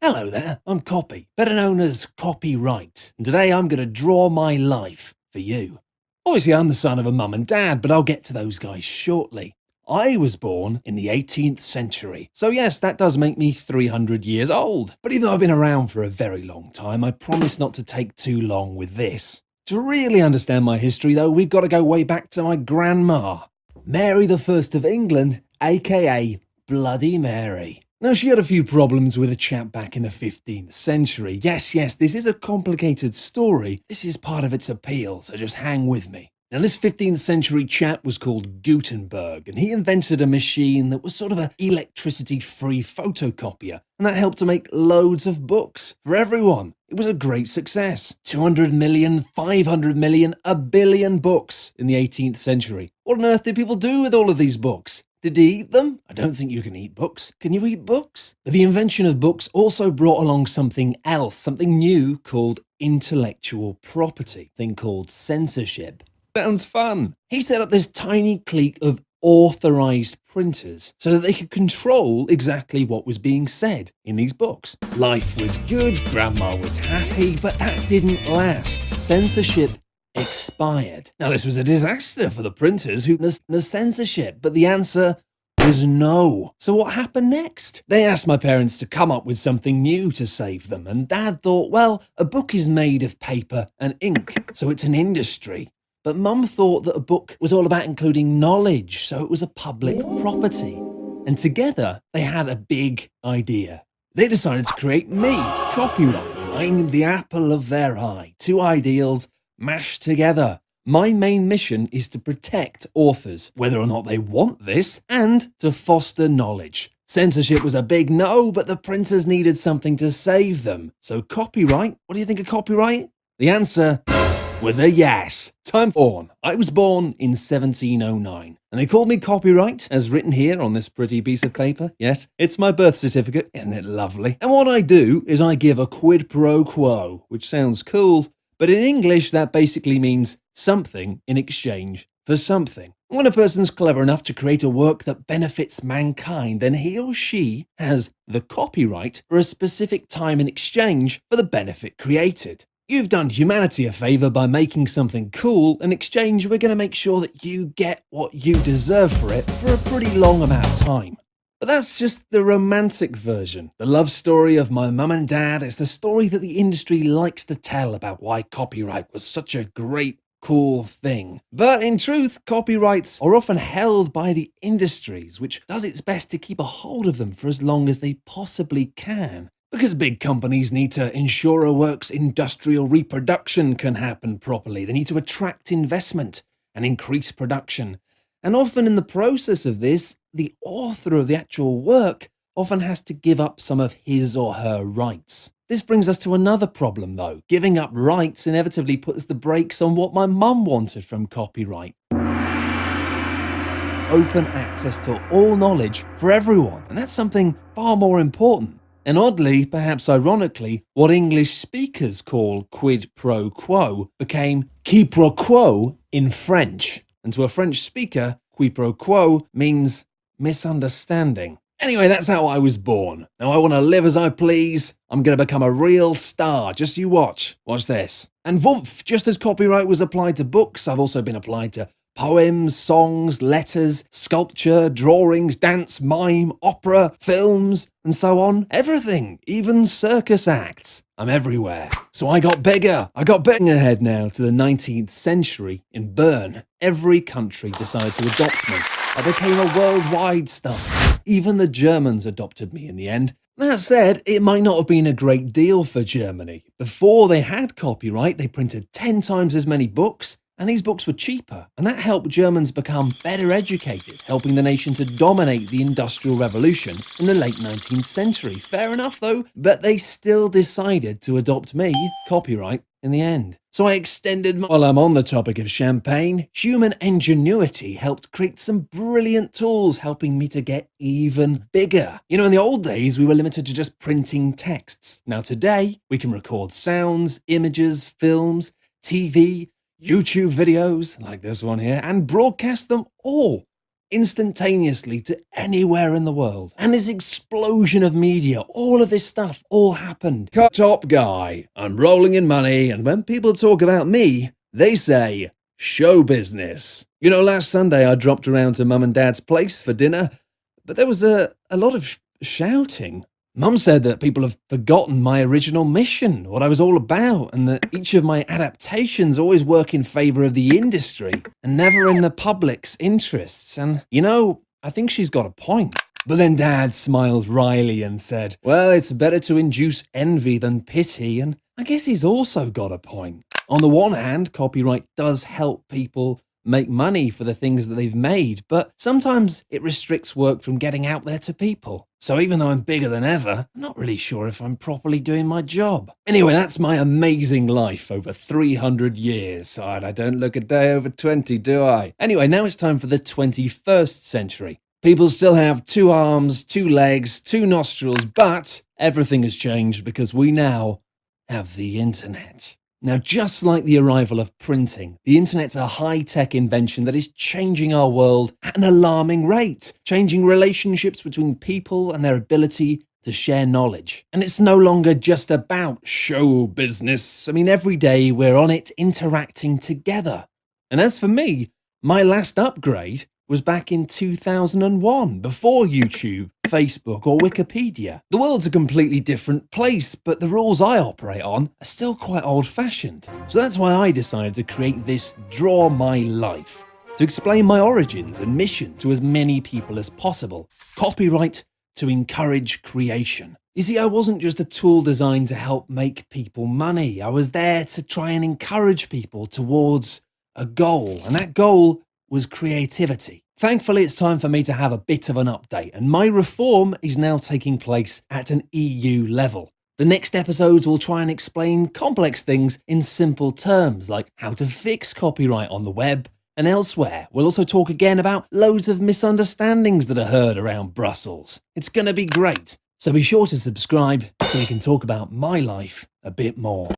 Hello there, I'm Copy, better known as Copyright, and today I'm going to draw my life for you. Obviously I'm the son of a mum and dad, but I'll get to those guys shortly. I was born in the 18th century, so yes, that does make me 300 years old. But even though I've been around for a very long time, I promise not to take too long with this. To really understand my history though, we've got to go way back to my grandma, Mary First of England, aka Bloody Mary. Now, she had a few problems with a chap back in the 15th century. Yes, yes, this is a complicated story. This is part of its appeal, so just hang with me. Now, this 15th century chap was called Gutenberg, and he invented a machine that was sort of an electricity-free photocopier, and that helped to make loads of books for everyone. It was a great success. 200 million, 500 million, a billion books in the 18th century. What on earth did people do with all of these books? Did he eat them? I don't think you can eat books. Can you eat books? But the invention of books also brought along something else, something new called intellectual property, thing called censorship. Sounds fun. He set up this tiny clique of authorized printers so that they could control exactly what was being said in these books. Life was good, grandma was happy, but that didn't last. Censorship expired. Now, this was a disaster for the printers who the censorship, but the answer was no. So what happened next? They asked my parents to come up with something new to save them, and dad thought, well, a book is made of paper and ink, so it's an industry. But mum thought that a book was all about including knowledge, so it was a public property. And together, they had a big idea. They decided to create me, copyright. I'm the apple of their eye. Two ideals mashed together. My main mission is to protect authors, whether or not they want this, and to foster knowledge. Censorship was a big no, but the printers needed something to save them. So copyright, what do you think of copyright? The answer was a yes. Time born. I was born in 1709, and they called me copyright, as written here on this pretty piece of paper. Yes, it's my birth certificate, isn't it lovely? And what I do is I give a quid pro quo, which sounds cool, but in English, that basically means something in exchange for something. When a person's clever enough to create a work that benefits mankind, then he or she has the copyright for a specific time in exchange for the benefit created. You've done humanity a favour by making something cool. In exchange, we're going to make sure that you get what you deserve for it for a pretty long amount of time. But that's just the romantic version. The love story of my mum and dad is the story that the industry likes to tell about why copyright was such a great cool thing. But in truth, copyrights are often held by the industries, which does its best to keep a hold of them for as long as they possibly can. Because big companies need to ensure a work's industrial reproduction can happen properly. They need to attract investment and increase production. And often in the process of this, the author of the actual work often has to give up some of his or her rights. This brings us to another problem though. Giving up rights inevitably puts the brakes on what my mum wanted from copyright. Open access to all knowledge for everyone. And that's something far more important. And oddly, perhaps ironically, what English speakers call quid pro quo became qui pro quo in French. And to a French speaker, qui pro quo means misunderstanding. Anyway, that's how I was born. Now I want to live as I please. I'm going to become a real star. Just you watch. Watch this. And Vumph, just as copyright was applied to books, I've also been applied to poems, songs, letters, sculpture, drawings, dance, mime, opera, films, and so on. Everything, even circus acts. I'm everywhere. So I got bigger. I got bigger ahead now to the 19th century. In Bern, every country decided to adopt me. I became a worldwide star. Even the Germans adopted me in the end. That said, it might not have been a great deal for Germany. Before they had copyright, they printed 10 times as many books, and these books were cheaper, and that helped Germans become better educated, helping the nation to dominate the Industrial Revolution in the late 19th century. Fair enough though, but they still decided to adopt me, copyright, in the end. So I extended my... While I'm on the topic of champagne, human ingenuity helped create some brilliant tools helping me to get even bigger. You know, in the old days, we were limited to just printing texts. Now today, we can record sounds, images, films, TV, YouTube videos like this one here and broadcast them all instantaneously to anywhere in the world. And this explosion of media, all of this stuff, all happened. Cut top guy, I'm rolling in money, and when people talk about me, they say, show business. You know, last Sunday I dropped around to mum and dad's place for dinner, but there was a, a lot of sh shouting. Mum said that people have forgotten my original mission, what I was all about, and that each of my adaptations always work in favour of the industry and never in the public's interests. And, you know, I think she's got a point. But then Dad smiled wryly and said, Well, it's better to induce envy than pity, and I guess he's also got a point. On the one hand, copyright does help people make money for the things that they've made, but sometimes it restricts work from getting out there to people. So even though I'm bigger than ever, I'm not really sure if I'm properly doing my job. Anyway, that's my amazing life over 300 years. I don't look a day over 20, do I? Anyway, now it's time for the 21st century. People still have two arms, two legs, two nostrils, but everything has changed because we now have the internet. Now, just like the arrival of printing, the internet's a high-tech invention that is changing our world at an alarming rate, changing relationships between people and their ability to share knowledge. And it's no longer just about show business. I mean, every day we're on it interacting together. And as for me, my last upgrade was back in 2001, before YouTube, Facebook or Wikipedia. The world's a completely different place, but the rules I operate on are still quite old-fashioned. So that's why I decided to create this Draw My Life, to explain my origins and mission to as many people as possible. Copyright to encourage creation. You see, I wasn't just a tool designed to help make people money. I was there to try and encourage people towards a goal, and that goal was creativity. Thankfully, it's time for me to have a bit of an update, and my reform is now taking place at an EU level. The next episodes will try and explain complex things in simple terms, like how to fix copyright on the web and elsewhere. We'll also talk again about loads of misunderstandings that are heard around Brussels. It's going to be great. So be sure to subscribe so we can talk about my life a bit more.